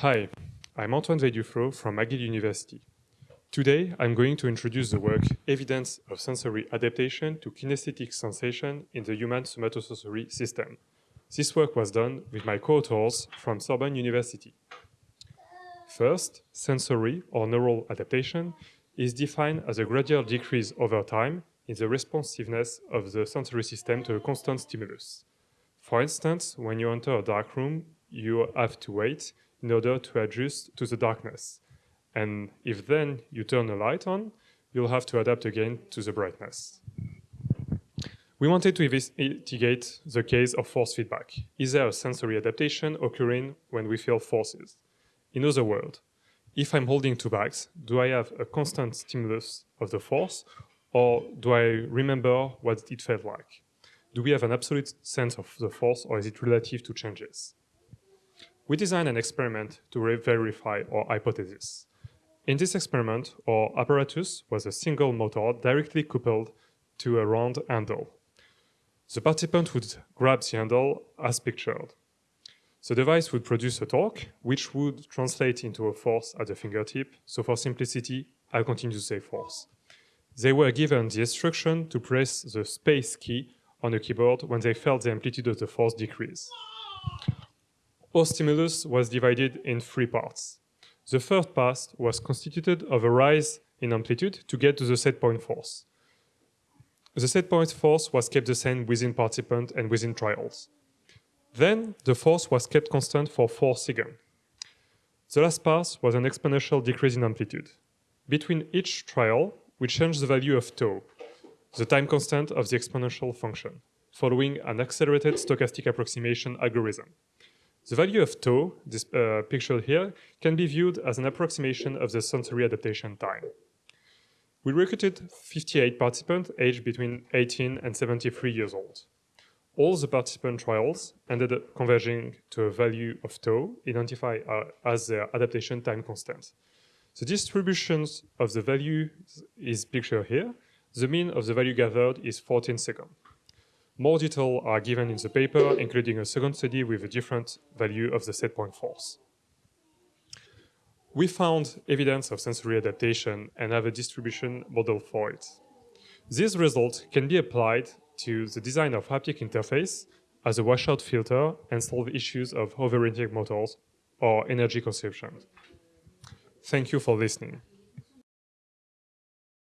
Hi, I'm Antoine Weill-Duflos from McGill University. Today, I'm going to introduce the work Evidence of Sensory Adaptation to Kinesthetic Sensation in the Human Somatosensory System. This work was done with my co-authors from Sorbonne University. First, sensory or neural adaptation is defined as a gradual decrease over time in the responsiveness of the sensory system to a constant stimulus. For instance, when you enter a dark room, you have to wait in order to adjust to the darkness. And if then you turn the light on, you'll have to adapt again to the brightness. We wanted to investigate the case of force feedback. Is there a sensory adaptation occurring when we feel forces? In other words, if I'm holding two bags, do I have a constant stimulus of the force or do I remember what it felt like? Do we have an absolute sense of the force or is it relative to changes? We designed an experiment to verify our hypothesis. In this experiment, our apparatus was a single motor directly coupled to a round handle. The participant would grab the handle as pictured. The device would produce a torque, which would translate into a force at the fingertip. So for simplicity, I'll continue to say force. They were given the instruction to press the space key on the keyboard when they felt the amplitude of the force decrease. Our stimulus was divided in three parts. The first part was constituted of a rise in amplitude to get to the set point force. The set point force was kept the same within participant and within trials. Then the force was kept constant for 4 seconds. The last part was an exponential decrease in amplitude. Between each trial, we changed the value of tau, the time constant of the exponential function, following an accelerated stochastic approximation algorithm. The value of tau, this uh, picture here, can be viewed as an approximation of the sensory adaptation time. We recruited 58 participants aged between 18 and 73 years old. All the participant trials ended up converging to a value of tau identified uh, as their adaptation time constant. The distributions of the value is pictured here. The mean of the value gathered is 14 seconds. More details are given in the paper, including a second study with a different value of the set point force. We found evidence of sensory adaptation and have a distribution model for it. These results can be applied to the design of haptic interface as a washout filter and solve issues of overheating motors or energy consumption. Thank you for listening.